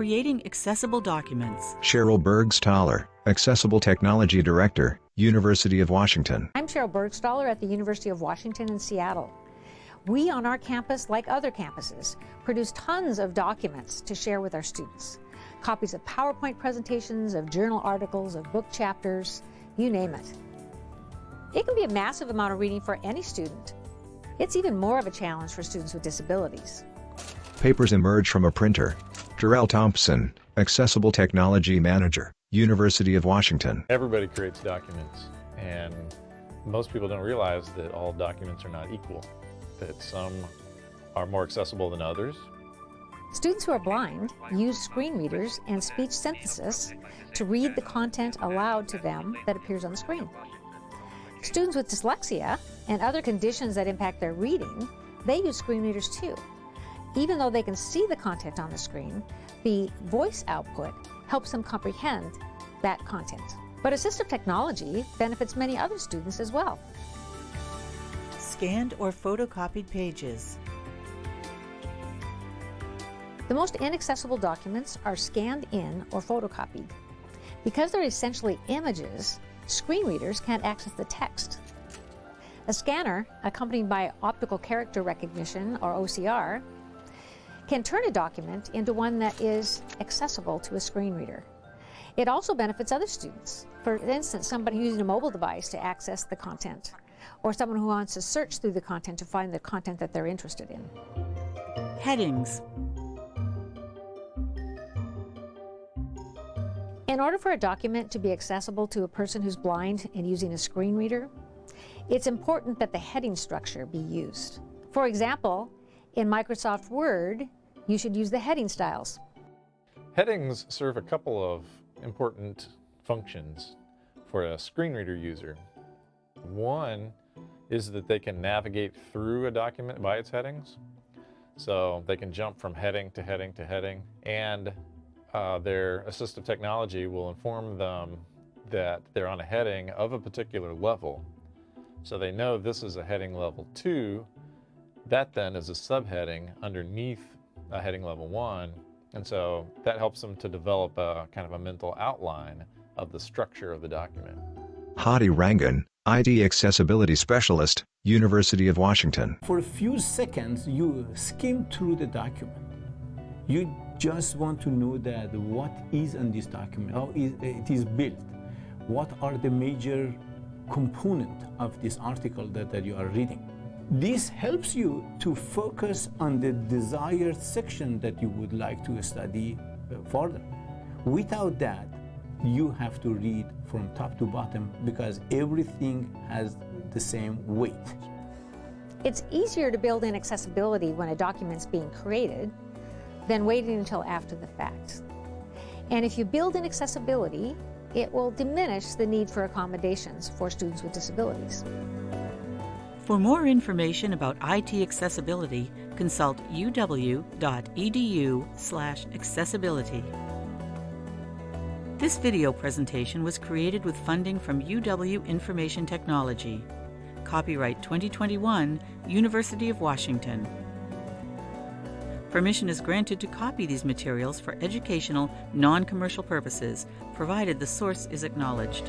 creating accessible documents. Sheryl Burgstahler, Accessible Technology Director, University of Washington. I'm Sheryl Burgstahler at the University of Washington in Seattle. We on our campus, like other campuses, produce tons of documents to share with our students. Copies of PowerPoint presentations, of journal articles, of book chapters, you name it. It can be a massive amount of reading for any student. It's even more of a challenge for students with disabilities. Papers emerge from a printer. Jarrell Thompson, Accessible Technology Manager, University of Washington. Everybody creates documents, and most people don't realize that all documents are not equal, that some are more accessible than others. Students who are blind use screen readers and speech synthesis to read the content aloud to them that appears on the screen. Students with dyslexia and other conditions that impact their reading, they use screen readers too. Even though they can see the content on the screen, the voice output helps them comprehend that content. But assistive technology benefits many other students as well. Scanned or photocopied pages. The most inaccessible documents are scanned in or photocopied. Because they're essentially images, screen readers can't access the text. A scanner, accompanied by optical character recognition, or OCR, can turn a document into one that is accessible to a screen reader. It also benefits other students. For instance, somebody using a mobile device to access the content, or someone who wants to search through the content to find the content that they're interested in. Headings. In order for a document to be accessible to a person who's blind and using a screen reader, it's important that the heading structure be used. For example, in Microsoft Word, you should use the heading styles. Headings serve a couple of important functions for a screen reader user. One is that they can navigate through a document by its headings. So they can jump from heading to heading to heading and uh, their assistive technology will inform them that they're on a heading of a particular level. So they know this is a heading level two. That then is a subheading underneath a heading level one. And so that helps them to develop a kind of a mental outline of the structure of the document. Hadi Rangin, IT Accessibility Specialist, University of Washington. For a few seconds, you skim through the document. You just want to know that what is in this document, how it is built, what are the major component of this article that, that you are reading. This helps you to focus on the desired section that you would like to study uh, further. Without that, you have to read from top to bottom because everything has the same weight. It's easier to build in accessibility when a document's being created than waiting until after the fact. And if you build in accessibility, it will diminish the need for accommodations for students with disabilities. For more information about IT accessibility, consult uw.edu/accessibility. This video presentation was created with funding from UW Information Technology. Copyright 2021, University of Washington. Permission is granted to copy these materials for educational, non-commercial purposes, provided the source is acknowledged.